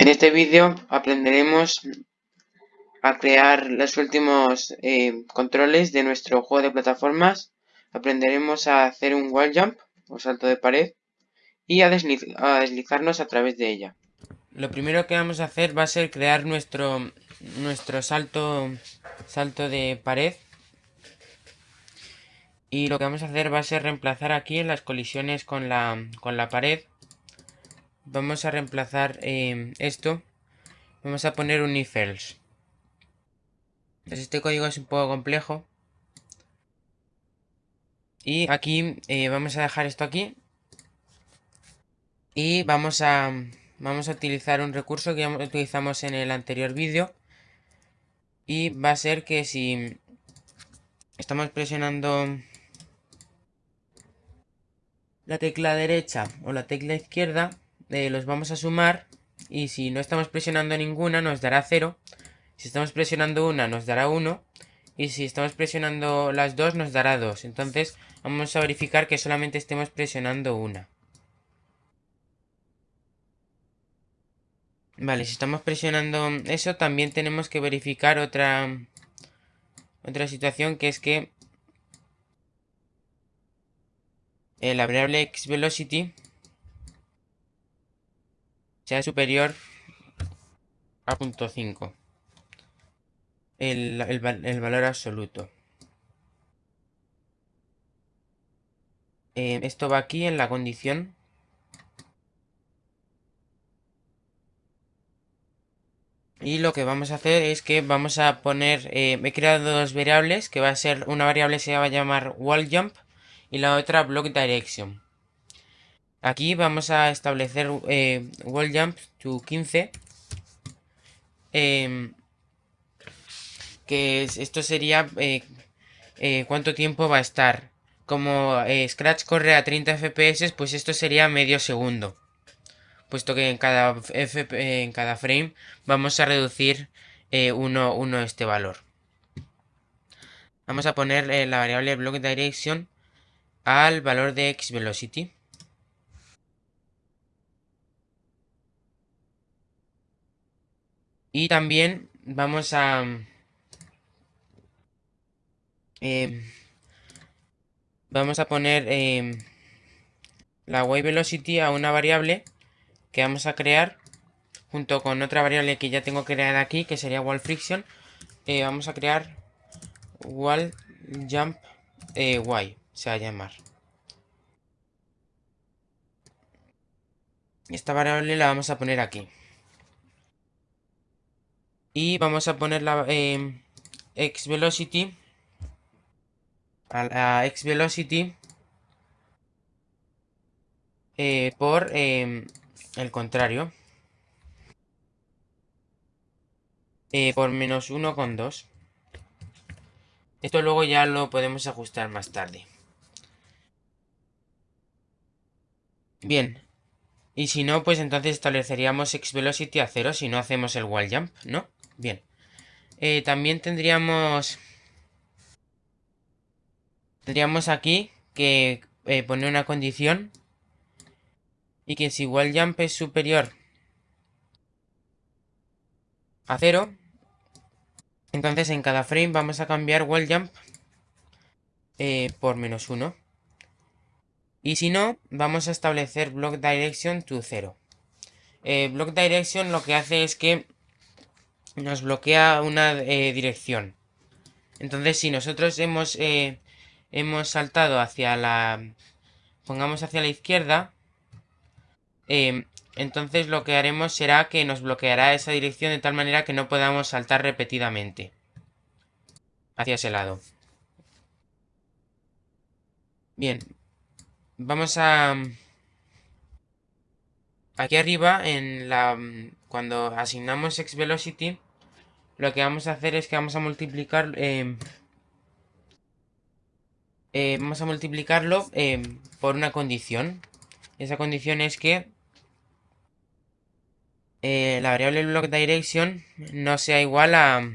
En este vídeo aprenderemos a crear los últimos eh, controles de nuestro juego de plataformas. Aprenderemos a hacer un wall jump o salto de pared y a, deslizarnos a través de ella. Lo primero que vamos a hacer va a ser crear nuestro, nuestro salto, salto de pared. Y lo que vamos a hacer va a ser reemplazar aquí las colisiones con la, con la pared vamos a reemplazar eh, esto. Vamos a poner un if else. Pues este código es un poco complejo. Y aquí eh, vamos a dejar esto aquí. Y vamos a, vamos a utilizar un recurso que ya utilizamos en el anterior vídeo. Y va a ser que si estamos presionando la tecla derecha o la tecla izquierda, eh, los vamos a sumar y si no estamos presionando ninguna nos dará 0. Si estamos presionando una nos dará 1 y si estamos presionando las dos nos dará 2. Entonces vamos a verificar que solamente estemos presionando una. Vale, si estamos presionando eso también tenemos que verificar otra, otra situación que es que eh, la variable xVelocity sea superior a 0.5 el, el, valor absoluto. Eh, esto va aquí en la condición. Y lo que vamos a hacer es que vamos a poner, eh, he creado dos variables, que va a ser, una variable se va a llamar wall jump y la otra block direction. Aquí vamos a establecer eh, wall jump to 15. Em, que esto sería eh, eh, cuánto tiempo va a estar. Como Scratch corre a 30 FPS, pues esto sería medio segundo. Puesto que en cada, en cada frame vamos a reducir uno, uno este valor. Vamos a poner la variable block direction al valor de xVelocity. Y también vamos a... Em, vamos a poner em, la wave velocity a una variable que vamos a crear junto con otra variable que ya tengo creada aquí que sería wall friction. Eh, vamos a crear wall jump eh, y se va a llamar. Esta variable la vamos a poner aquí y vamos a poner la eh, x velocity. A la x velocity eh, por em, el contrario. Eh, por menos 1,2 esto luego ya lo podemos ajustar más tarde. Bien. Y si no, pues entonces estableceríamos x velocity a 0 si no hacemos el wall jump, ¿no? Bien. Eh, también tendríamos... Tendríamos aquí que eh, poner una condición. Y que si wall jump es superior a 0, entonces en cada frame vamos a cambiar wall jump eh, por menos 1. Y si no, vamos a establecer block direction to 0. block direction lo que hace es que nos bloquea una eh, dirección. Entonces, si nosotros hemos, eh, hemos saltado hacia la... Pongamos hacia la izquierda. Em, entonces lo que haremos será que nos bloqueará esa dirección de tal manera que no podamos saltar repetidamente. Hacia ese lado. Bien. Vamos a... Aquí arriba, en la cuando asignamos xVelocity, lo que vamos a hacer es que vamos a multiplicar... Eh, eh, vamos a multiplicarlo eh, por una condición. Esa condición es que la variable block direction no sea igual a...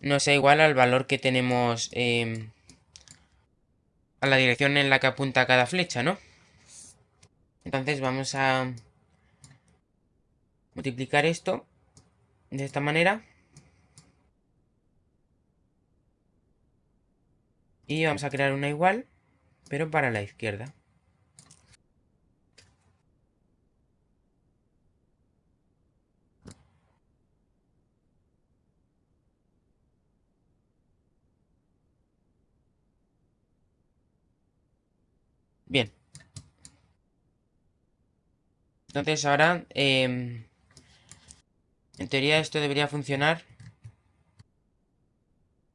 No sea igual al valor que tenemos... a la dirección en la que apunta cada flecha, ¿no? Entonces vamos a multiplicar esto de esta manera. Y vamos a crear una igual, pero para la izquierda. Bien. Entonces ahora, em, en teoría esto debería funcionar.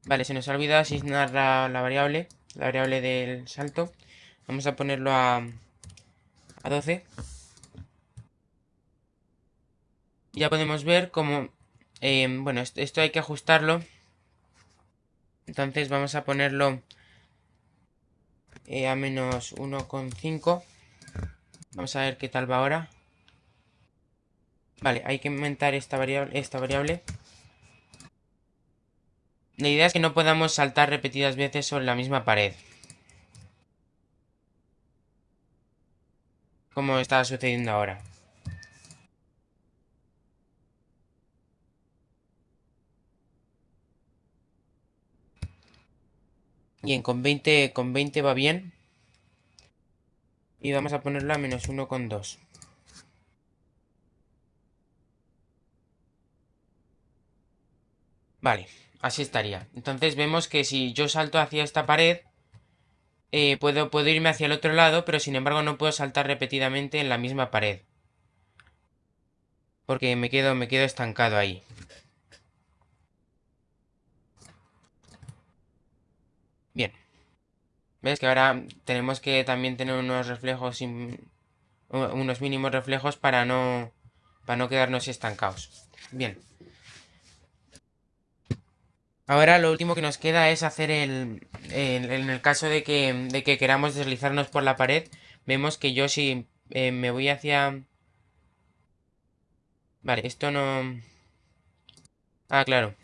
Vale, se nos ha olvidado asignar la, variable, la variable del salto. Vamos a ponerlo a, a 12. Ya podemos ver cómo... Em, bueno, esto hay que ajustarlo. Entonces vamos a ponerlo eh, a menos 1,5. Vamos a ver qué tal va ahora. Vale, hay que aumentar esta variable, esta variable. La idea es que no podamos saltar repetidas veces sobre la misma pared. Como está sucediendo ahora. Bien, con 20, con 20 va bien. Y vamos a ponerlo a menos 1,2. Vale, así estaría. Entonces vemos que si yo salto hacia esta pared, eh, puedo, puedo irme hacia el otro lado, pero sin embargo no puedo saltar repetidamente en la misma pared. Porque me quedo, me quedo estancado ahí. Bien. ¿Ves que ahora tenemos que también tener unos reflejos, unos mínimos reflejos para no, para no quedarnos estancados? Bien. Ahora lo último que nos queda es hacer el... en el caso de que, de que queramos deslizarnos por la pared, vemos que yo si eh, me voy hacia... Vale, esto no... Ah, claro.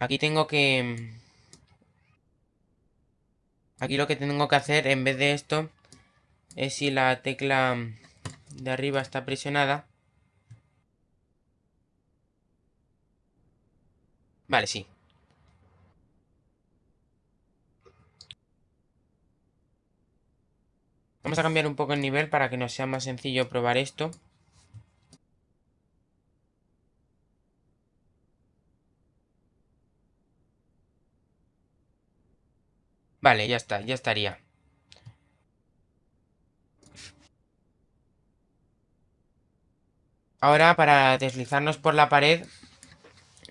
Aquí tengo que... Aquí lo que tengo que hacer en vez de esto es si la tecla de arriba está presionada. Vale, sí. Vamos a cambiar un poco el nivel para que nos sea más sencillo probar esto. Vale, ya está, ya estaría. Ahora, para deslizarnos por la pared,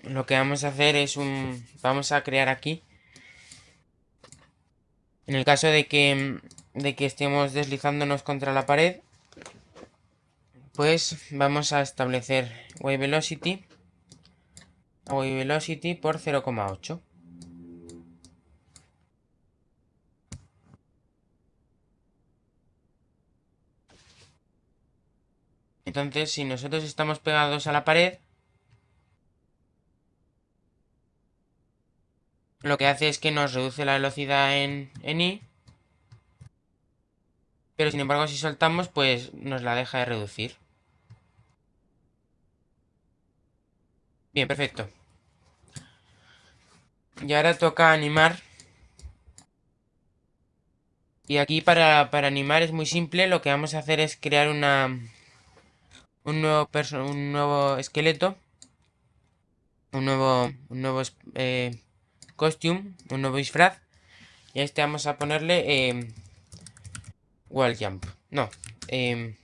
lo que vamos a hacer es un... Vamos a crear aquí. En el caso de que, de que estemos deslizándonos contra la pared, pues vamos a establecer wave velocity, wave velocity por 0,8. Entonces, si nosotros estamos pegados a la pared, lo que hace es que nos reduce la velocidad en, en i. Pero sin embargo, si soltamos, pues nos la deja de reducir. Bien, perfecto. Y ahora toca animar. Y aquí para, para animar es muy simple. Lo que vamos a hacer es crear una, un nuevo, un nuevo esqueleto, un nuevo, un nuevo eh, costume, un nuevo disfraz, y a este vamos a ponerle eh, wall jump, no, eh,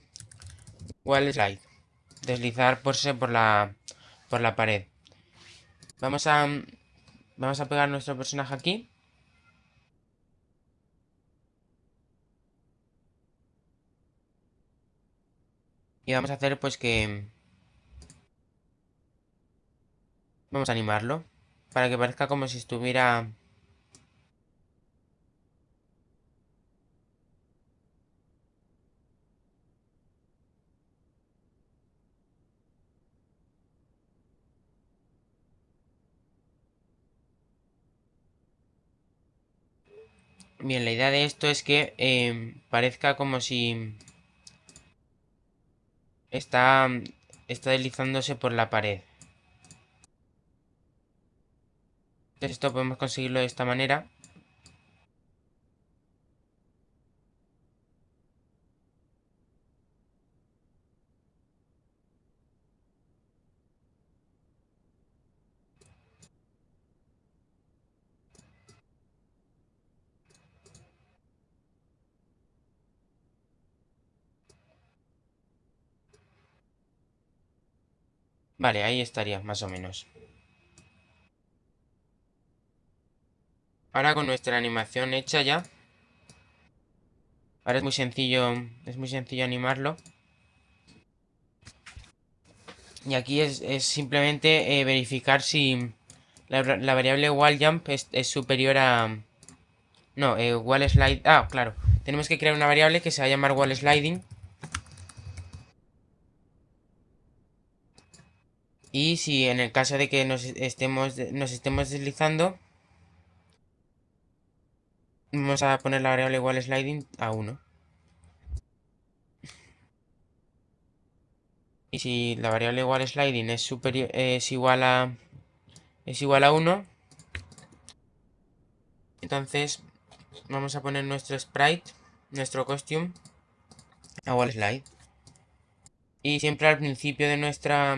wall slide, deslizar por, por la, por la pared. Vamos a, vamos a pegar nuestro personaje aquí. Y vamos a hacer pues que... Vamos a animarlo. Para que parezca como si estuviera... Bien, la idea de esto es que eh, parezca como si está, está deslizándose por la pared. Esto podemos conseguirlo de esta manera. Vale, ahí estaría, más o menos. Ahora con nuestra animación hecha ya. Ahora es muy sencillo, es muy sencillo animarlo. Y aquí es, simplemente eh, verificar si la, variable walljump es, es superior a... No, eh, wall slide... Ah, claro. Tenemos que crear una variable que se va a llamar wall sliding Y si en el caso de que nos estemos, nos estemos deslizando, vamos a poner la variable igual sliding a 1. Y si la variable igual sliding es superior es igual a es igual a 1, entonces vamos a poner nuestro sprite, nuestro costume a wall slide. Y siempre al principio de nuestra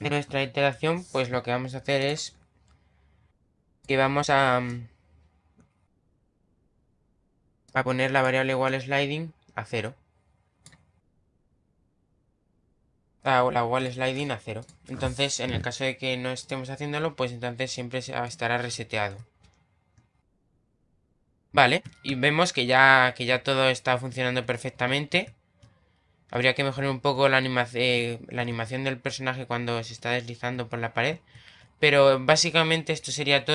de nuestra iteración, pues lo que vamos a hacer es que vamos a, a poner la variable igual sliding a 0. La, la igual sliding a 0. Entonces, en el caso de que no estemos haciéndolo, pues entonces siempre estará reseteado. Vale, y vemos que ya, que ya todo está funcionando perfectamente. Habría que mejorar un poco la, eh, la animación del personaje cuando se está deslizando por la pared. Pero básicamente esto sería todo.